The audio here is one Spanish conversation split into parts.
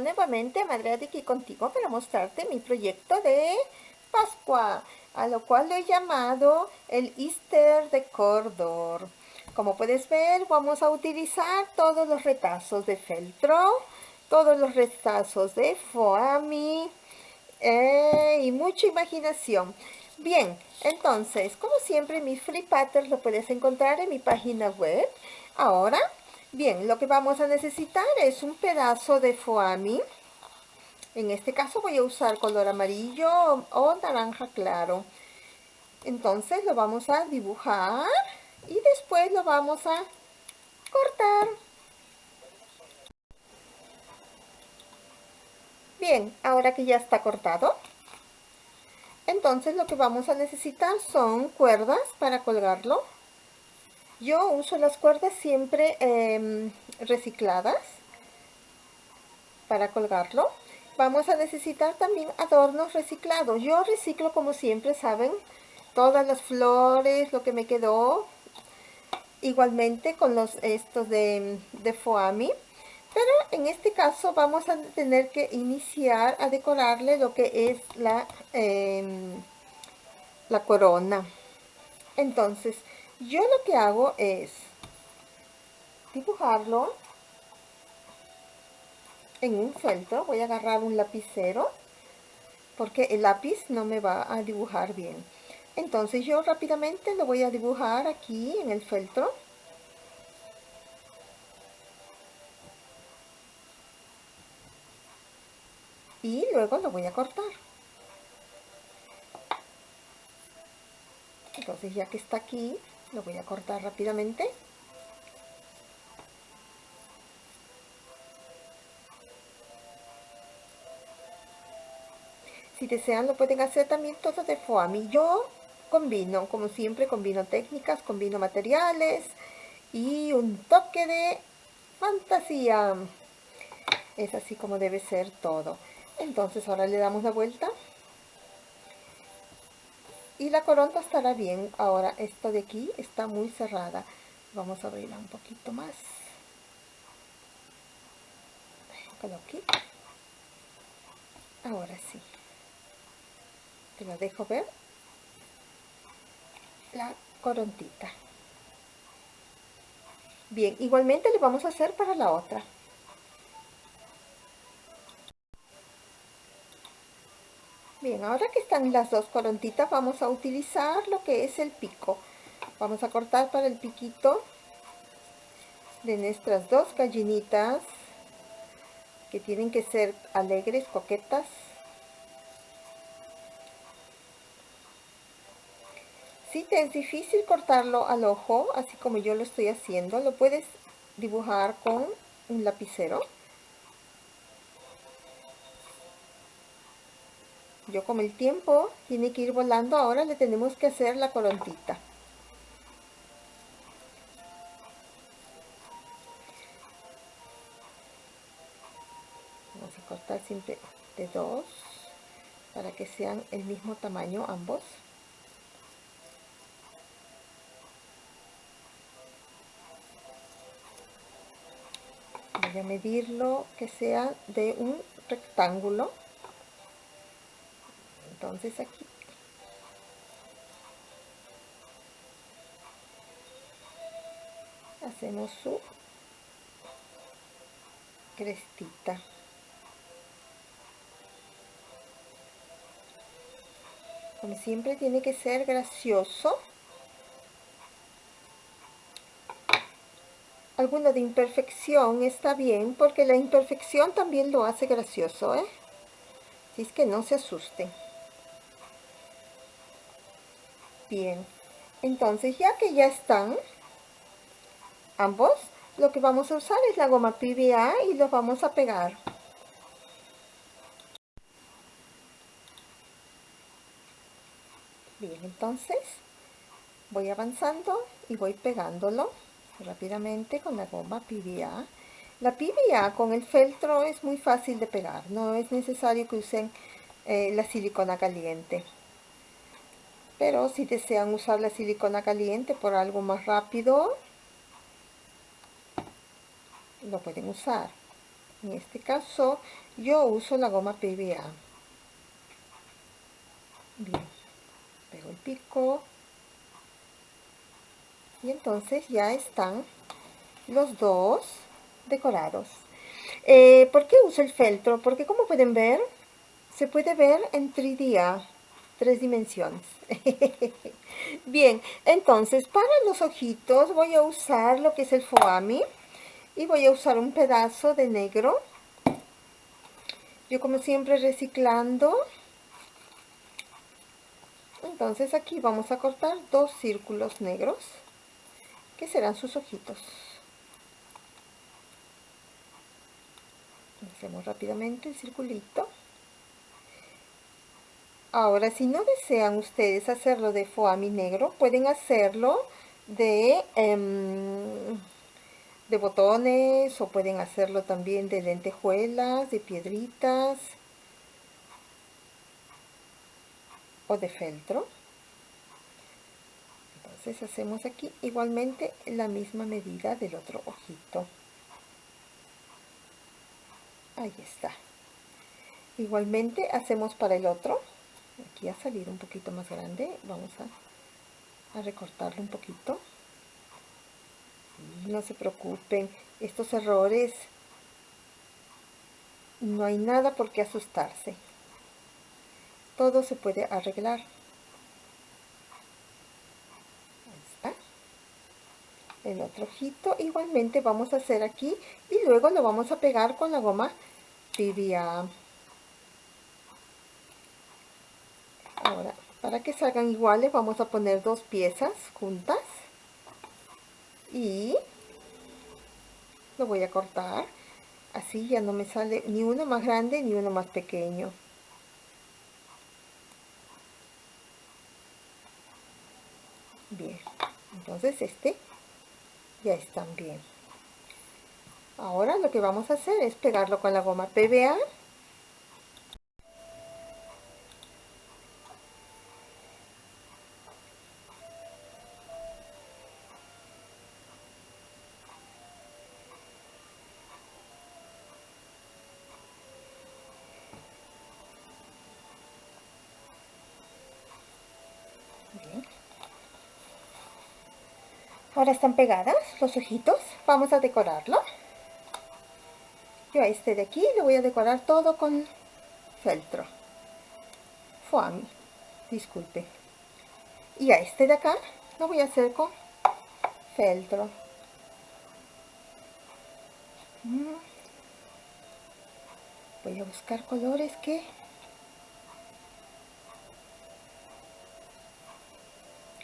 nuevamente Madre aquí contigo para mostrarte mi proyecto de Pascua, a lo cual lo he llamado el Easter de Cordor. Como puedes ver, vamos a utilizar todos los retazos de feltro, todos los retazos de foami eh, y mucha imaginación. Bien, entonces, como siempre, mi free pattern lo puedes encontrar en mi página web. Ahora, bien, lo que vamos a necesitar es un pedazo de foami. En este caso voy a usar color amarillo o naranja claro. Entonces lo vamos a dibujar y después lo vamos a cortar. Bien, ahora que ya está cortado, entonces lo que vamos a necesitar son cuerdas para colgarlo. Yo uso las cuerdas siempre em, recicladas para colgarlo. Vamos a necesitar también adornos reciclados. Yo reciclo como siempre, ¿saben? Todas las flores, lo que me quedó. Igualmente con los estos de, de foami. Pero en este caso vamos a tener que iniciar a decorarle lo que es la, em, la corona. Entonces, yo lo que hago es dibujarlo en un feltro. Voy a agarrar un lapicero porque el lápiz no me va a dibujar bien. Entonces yo rápidamente lo voy a dibujar aquí en el feltro. y luego lo voy a cortar entonces ya que está aquí lo voy a cortar rápidamente. Si desean lo pueden hacer también todo de foamy yo combino como siempre combino técnicas combino materiales y un toque de fantasía. Es así como debe ser todo. Entonces ahora le damos la vuelta y la corona estará bien. Ahora esto de aquí está muy cerrada. Vamos a abrirla un poquito más. Aquí. Ahora sí. Te la dejo ver. La corontita. Bien igualmente le vamos a hacer para la otra Bien, ahora que están las dos corontitas, vamos a utilizar lo que es el pico. Vamos a cortar para el piquito de nuestras dos gallinitas, que tienen que ser alegres, coquetas. Si te es difícil cortarlo al ojo, así como yo lo estoy haciendo, lo puedes dibujar con un lapicero. Yo como el tiempo tiene que ir volando. Ahora le tenemos que hacer la corontita. Vamos a cortar siempre de dos para que sean el mismo tamaño ambos. Voy a medirlo que sea de un rectángulo entonces aquí. Hacemos su crestita. Como siempre tiene que ser gracioso. Alguno de imperfección está bien porque la imperfección también lo hace gracioso ¿eh? así es que no se asusten Bien, entonces ya que ya están ambos, lo que vamos a usar es la goma PVA y lo vamos a pegar. Bien, entonces voy avanzando y voy pegándolo rápidamente con la goma PVA. La PVA con el feltro es muy fácil de pegar, no es necesario que usen eh, la silicona caliente pero si desean usar la silicona caliente por algo más rápido lo pueden usar En este caso, yo uso la goma PVA. Bien, pego el pico. Y entonces ya están los dos decorados. Eh, ¿Por qué uso el feltro? Porque como pueden ver, se puede ver en 3D, tres dimensiones. Bien, entonces para los ojitos voy a usar lo que es el foami y voy a usar un pedazo de negro. Yo como siempre reciclando. Entonces aquí vamos a cortar dos círculos negros que serán sus ojitos. hacemos rápidamente el circulito ahora si no desean ustedes hacerlo de foami negro pueden hacerlo de em, de botones o pueden hacerlo también de lentejuelas de piedritas o de feltro. Entonces hacemos aquí igualmente la misma medida del otro ojito. Ahí está. Igualmente hacemos para el otro aquí ha salido un poquito más grande. Vamos a, recortarlo un poquito. No se preocupen estos errores no hay nada por qué asustarse. Todo se puede arreglar. El otro ojito igualmente vamos a hacer aquí y luego lo vamos a pegar con la goma tibia ahora para que salgan iguales vamos a poner dos piezas juntas. Y lo voy a cortar. Así ya no me sale ni uno más grande ni uno más pequeño. Bien entonces este ya están bien. Ahora lo que vamos a hacer es pegarlo con la goma PVA Ahora están pegadas los ojitos. Vamos a decorarlo. Yo a este de aquí le voy a decorar todo con feltro. Foami. Disculpe. Y a este de acá lo voy a hacer con feltro. Mm. Voy a buscar colores que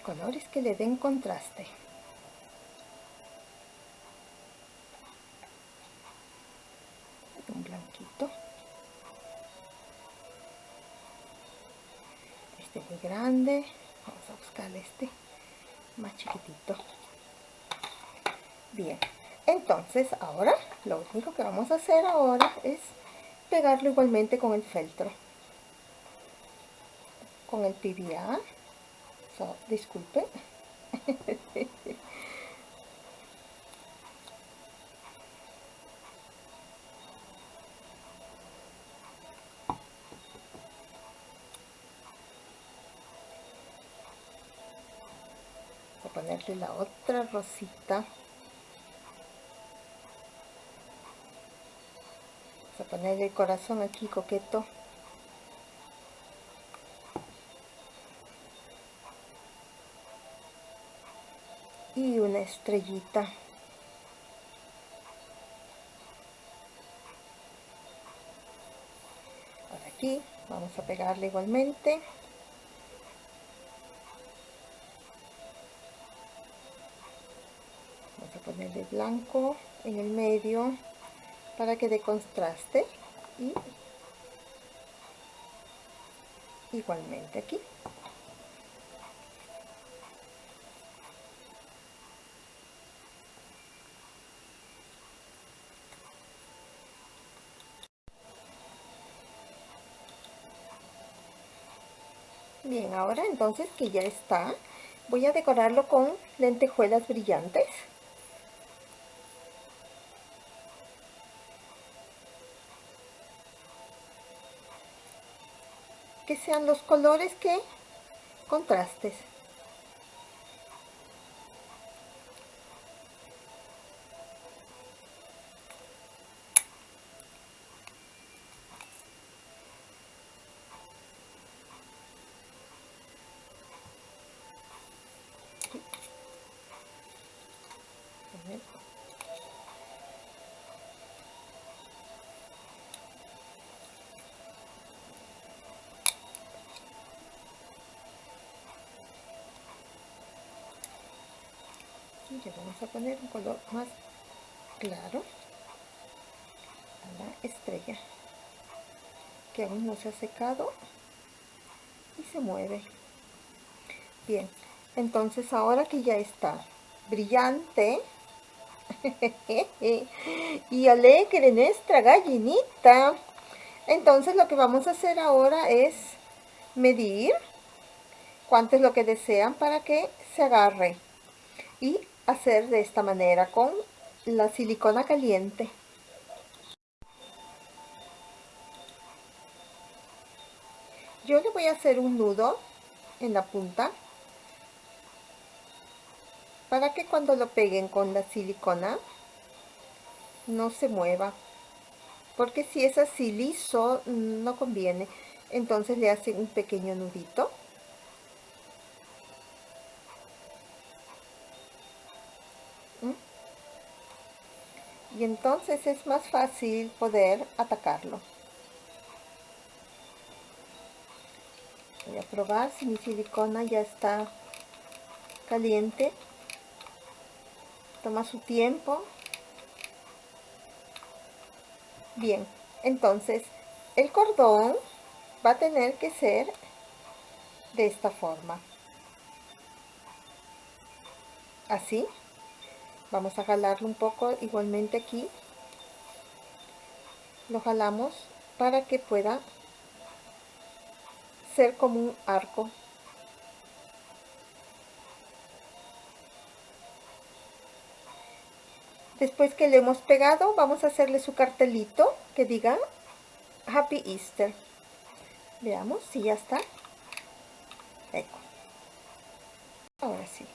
colores que le den contraste. Vamos a buscar este más chiquitito. Bien entonces ahora lo único que vamos a hacer ahora es pegarlo igualmente con el feltro. Con el PVA so, disculpe la otra rosita. Vamos a ponerle el corazón aquí coqueto. Y una estrellita. Por aquí vamos a pegarle igualmente blanco en el medio para que dé contraste y igualmente aquí Bien, ahora entonces que ya está, voy a decorarlo con lentejuelas brillantes. Que sean los colores que contrastes. Vamos a poner un color más claro. A la estrella. Que aún no se ha secado y se mueve. Bien entonces ahora que ya está brillante y alegre nuestra gallinita entonces lo que vamos a hacer ahora es medir cuánto es lo que desean para que se agarre. Y hacer de esta manera con la silicona caliente. Yo le voy a hacer un nudo en la punta para que cuando lo peguen con la silicona no se mueva porque si es así liso no conviene entonces le hacen un pequeño nudito y entonces es más fácil poder atacarlo. Voy a probar si mi silicona ya está caliente. Toma su tiempo. Bien, entonces el cordón va a tener que ser de esta forma. Así vamos a jalarlo un poco igualmente aquí. Lo jalamos para que pueda ser como un arco. Después que le hemos pegado vamos a hacerle su cartelito que diga Happy Easter. Veamos si ya está. Ahora sí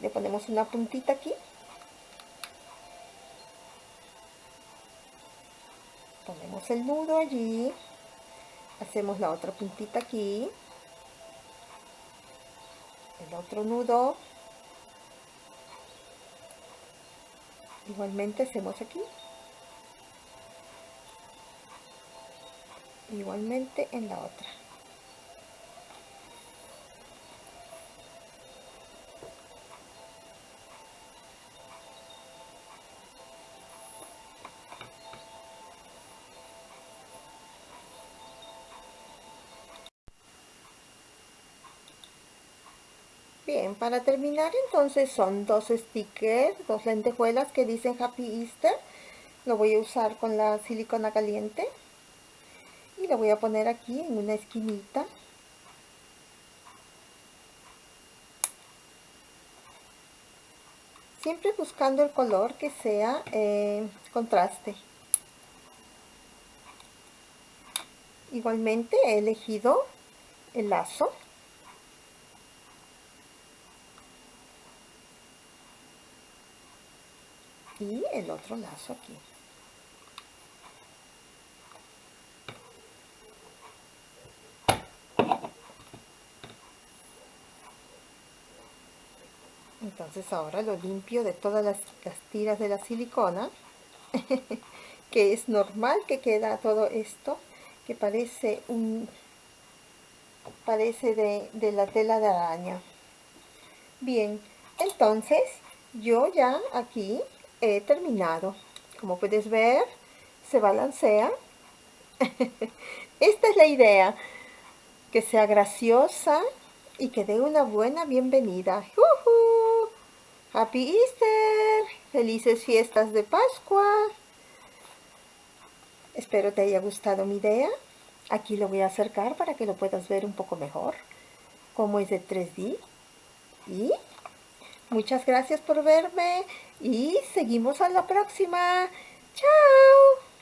Le ponemos una puntita aquí. Ponemos el nudo allí. Hacemos la otra puntita aquí. El otro nudo. Igualmente hacemos aquí. Igualmente en la otra. Bien, para terminar entonces son dos stickers, dos lentejuelas que dicen Happy Easter. Lo voy a usar con la silicona caliente. Y lo voy a poner aquí en una esquinita. Siempre buscando el color que sea eh, contraste. Igualmente he elegido el lazo y el otro lazo aquí. Entonces ahora lo limpio de todas las, tiras de la silicona que es normal que queda todo esto que parece un parece de, de la tela de araña. Bien entonces yo ya aquí he terminado. Como puedes ver, se balancea. Esta es la idea, que sea graciosa y que dé una buena bienvenida. ¡Happy Easter! ¡Felices fiestas de Pascua! Espero te haya gustado mi idea. Aquí lo voy a acercar para que lo puedas ver un poco mejor. Como es de 3D. Y Muchas gracias por verme y seguimos a la próxima. ¡Chao!